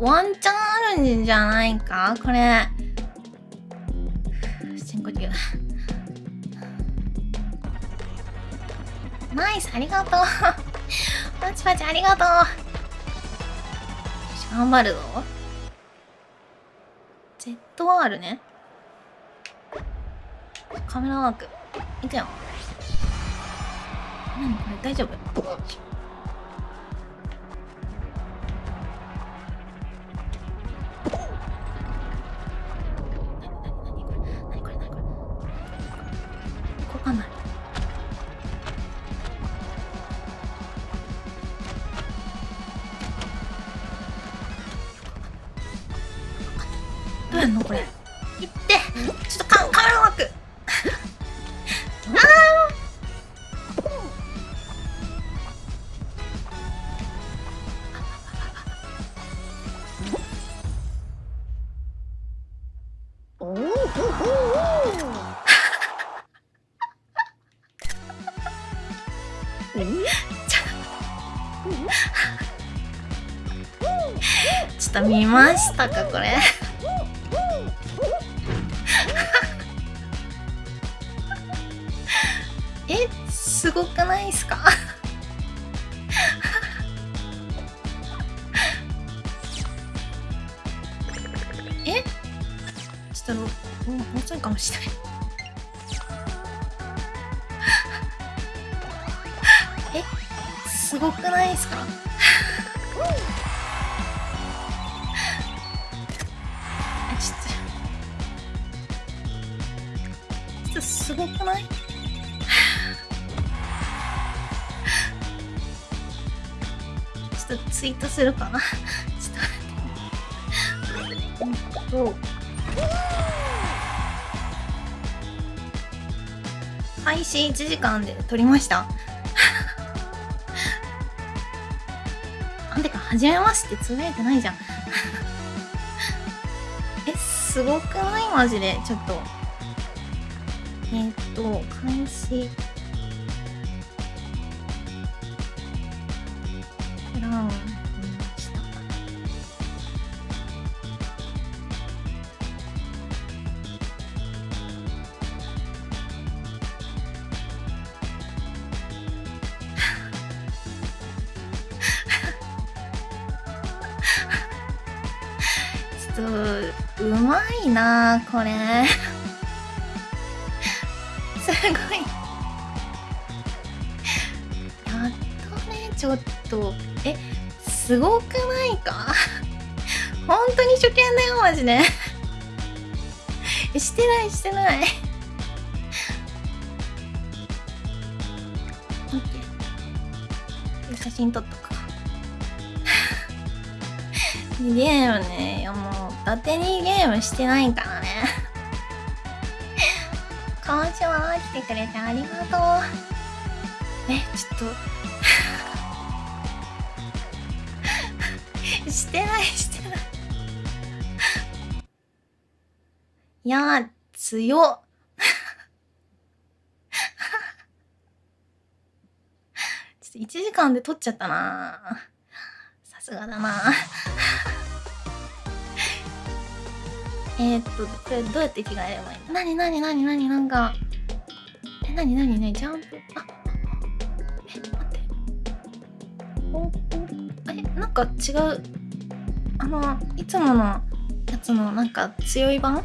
ワンチャンあるんじゃないか？これ。深呼吸。ナイス、ありがとう。パチパチありがとう。頑張るぞ。ZR ね。カメラワーク。いくよ。何これ大丈夫？これ。いって。ちょっとカカメラワー。クちょっと見ましたかこれすごくないっすか？え？ちょっともうちょいかもしれない。え？すごくないっすか？すごくない？ツイートするかな ちょっと待って。うんと。開始1時間で撮りました なんでか、はじめましてつぶやいてないじゃん え、すごくない？マジで、ちょっと。えっ、ー、と、開始。ブラウンと、うまいなこれ。すごい。やっとねちょっと。えすごくないか？本当に初見だよマジで。してないしてない。写真撮っとくかゲームねいやもう。伊達にゲームしてないからね今週は来てくれてありがとう。え、ちょっと してない、してない。いや、強っ。ちょっと1時間で撮っちゃったなさすがだなえー、っと、これどうやって着替えればいいのなになになになになんか、え、なになにね、ジャンプ、あ、え、待って。お、え、なんか違う、あの、いつものやつのなんか強い版い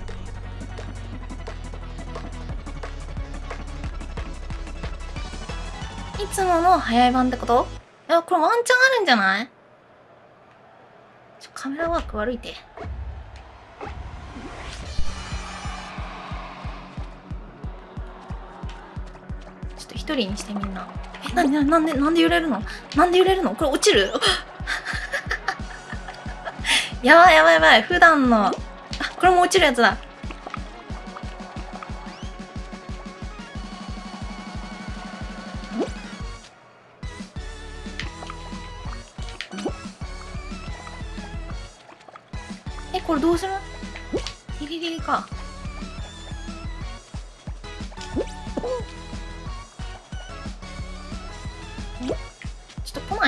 つもの早い版ってこといや、これワンチャンあるんじゃないちょ、カメラワーク悪いって。一人にしてみんな。えなななんでなんで揺れるの？なんで揺れるの？これ落ちる？やばいやばいやばい。普段の。あこれも落ちるやつだ。えこれどうする？ギリギリか。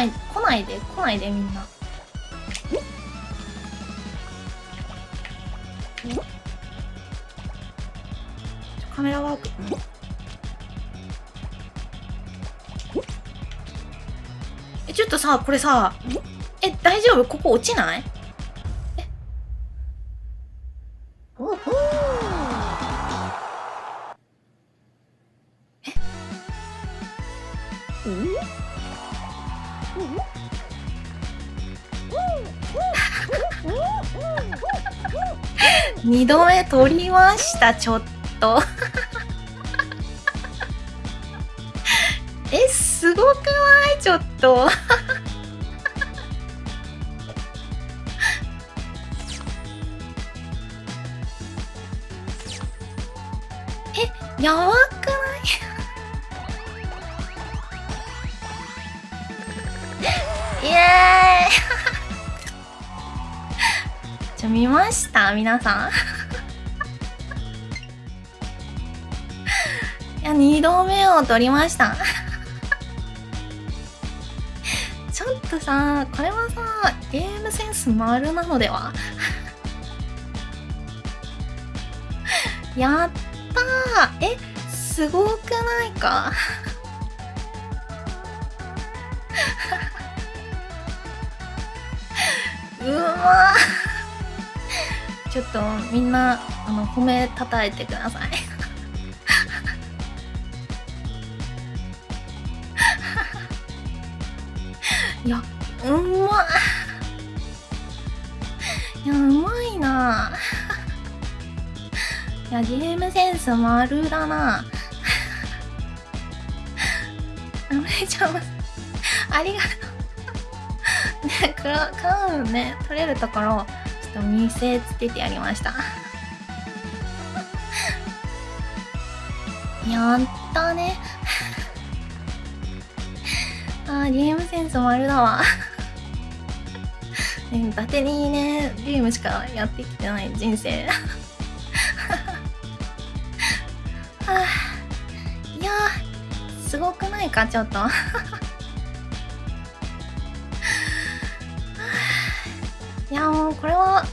ない来ないで来ないでみんな。カメラワーク。えちょっとさこれさえ大丈夫？ここ落ちない？二度目取りましたちょっと。えすごくない？ちょっと。えやばくエーイちょ見ました皆さん。いや2度目を取りました。ちょっとさこれはさゲームセンス丸なのでは？やったー。えすごくないか？うわちょっとみんなあの褒めたたえてください。いやうまい。やうまいな。いやゲームセンス丸だな。あめちゃますありがとう。ねクラクラウンね取れるところちょっと見せつけてやりました。やったね。あーゲームセンス丸だわ。ね伊達にねゲームしかやってきてない人生。はあいやすごくないかちょっと。いやもうこれは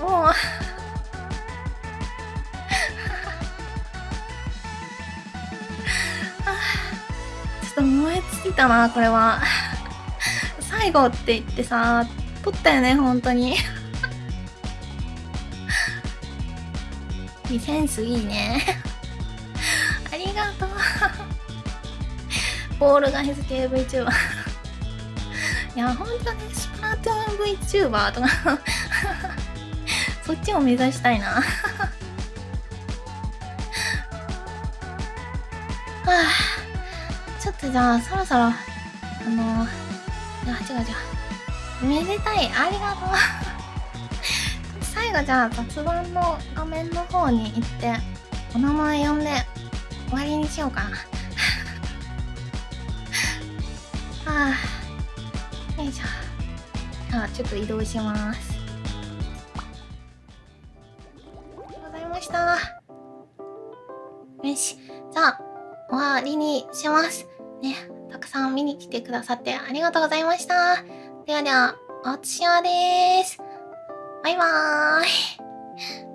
もう。ちょっと燃え尽きたなこれは。最後って言ってさ撮ったよね本当に。センスいいね。ありがとう。ボールが SKVTuber いやほんとねスプラトゥーン VTuber とかそっちを目指したいな。はあちょっとじゃあそろそろあのいや違う違う。めでたいありがとう。最後じゃあ雑談の画面の方に行ってお名前呼んで終わりにしようかな。はあ。よいしょ。じゃあちょっと移動します。ありがとうございました。よし。じゃあ終わりにします。ねたくさん見に来てくださってありがとうございました。ではではおつしわです。バイバーイ。